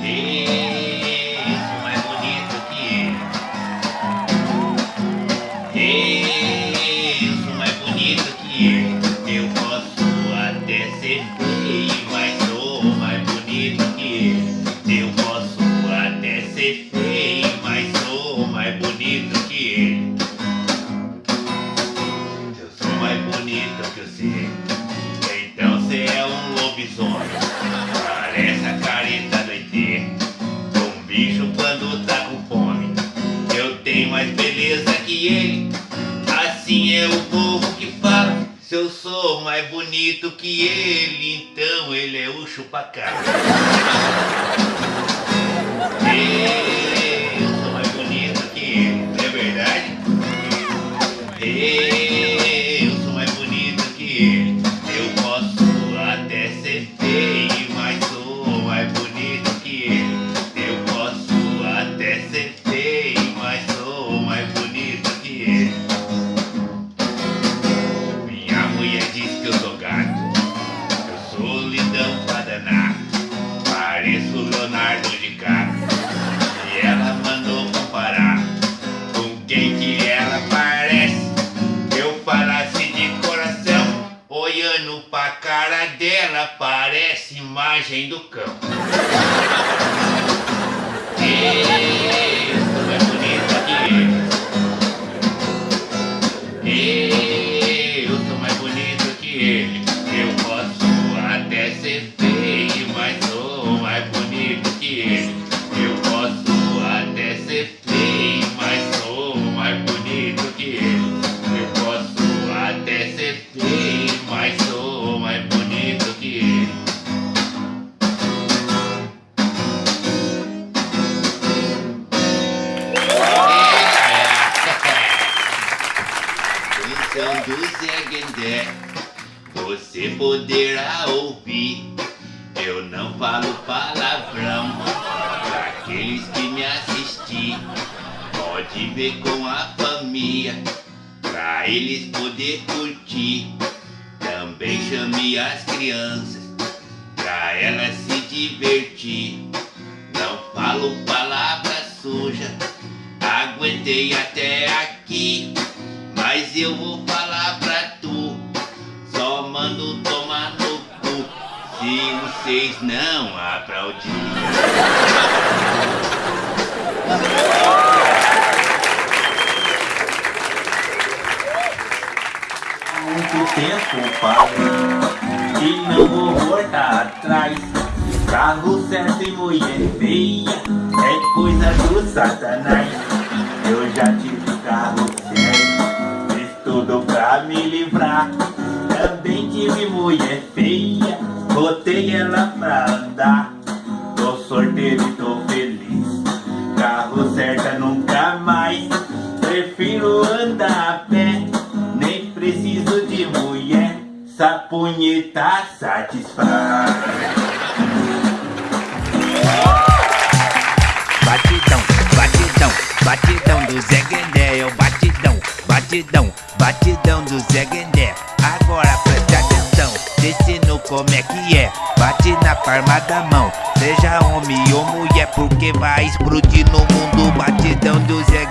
Yeah. Se eu sou mais bonito que ele, então ele é o chupacabra. Eu sou mais bonito que ele, não é verdade? Eu sou mais bonito que ele. Dela, parece imagem do cão. Eu sou mais bonita que ele. Eu sou mais bonito que ele. Eu posso até ser feio, mas sou mais bonito que ele. Eu posso até ser feio, mas sou mais bonito Canção do Zé Guendé, você poderá ouvir. Eu não falo palavrão pra aqueles que me assistir. Pode ver com a família, pra eles poder curtir. Também chame as crianças, pra elas se divertir. Não falo palavra suja, aguentei até mando tomar no cu. Se vocês não aplaudirem. Muito tempo parei E não vou voltar atrás. Carro certo e mulher feia É coisa do satanás. Eu já tive carro certo Fiz tudo pra me livrar tive mulher feia Botei ela pra andar. Tô sorteiro e tô feliz Carro certa nunca mais. Prefiro andar a pé Nem preciso de mulher. Sapunheta satisfaz. Batidão, batidão, batidão do Zé Guendé, é o batidão, batidão, batidão do Zé Guendé. Agora como é que é. Bate na palma da mão, seja homem ou mulher, porque vai explodir no mundo. Batidão do Zé